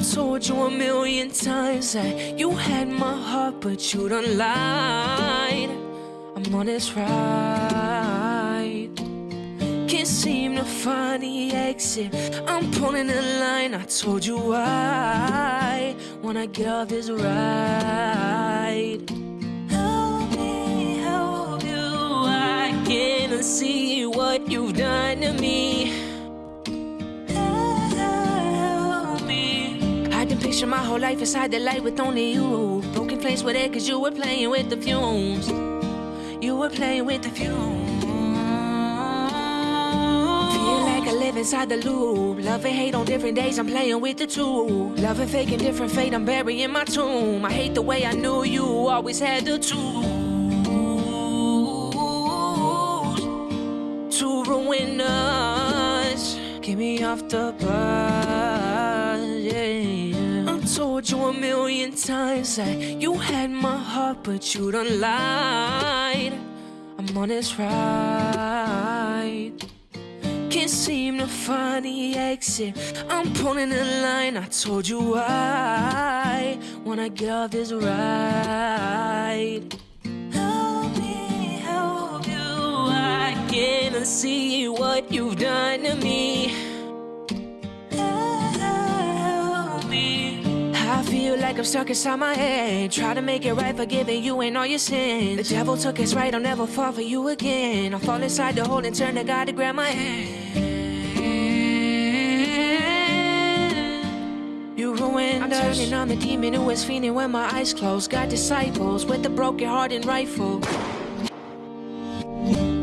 told you a million times that you had my heart, but you done lied. I'm on this ride. Can't seem to find the exit. I'm pulling the line. I told you why. Wanna get off this ride. Help me help you. I can't see what you've done to me. My whole life inside the light with only you. Broken flames with it, cause you were playing with the fumes. You were playing with the fumes. Feel like I live inside the loop. Love and hate on different days, I'm playing with the two. Love and fake and different fate, I'm burying my tomb. I hate the way I knew you always had the tools to ruin us. Get me off the bus, told you a million times that you had my heart, but you done lied. I'm on this ride. Can't seem to find the exit. I'm pulling the line. I told you why. Wanna get off this ride. Help me help you. I can't see what you've done to me. Feel like I'm stuck inside my head. Try to make it right, forgiving you and all your sins. The devil took his right, I'll never fall for you again. I'll fall inside the hole and turn to God to grab my hand. You ruined I'm us. turning on the demon who was fiending when my eyes closed. Got disciples with a broken heart and rifle.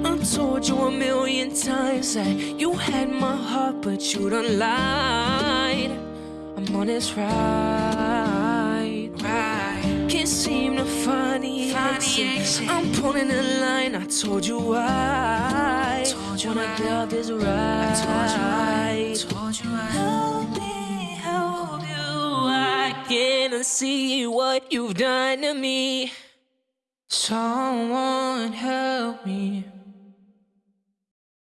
I told you a million times that you had my heart, but you done lied. I'm on this ride, seem to find the, exit. I'm pulling the line. I told you why. I Told you Wanna why. get off this I told you I, told you I. Help me help you. I can't see what you've done to me. Someone help me.